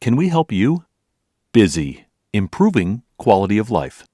can we help you? Busy, improving quality of life.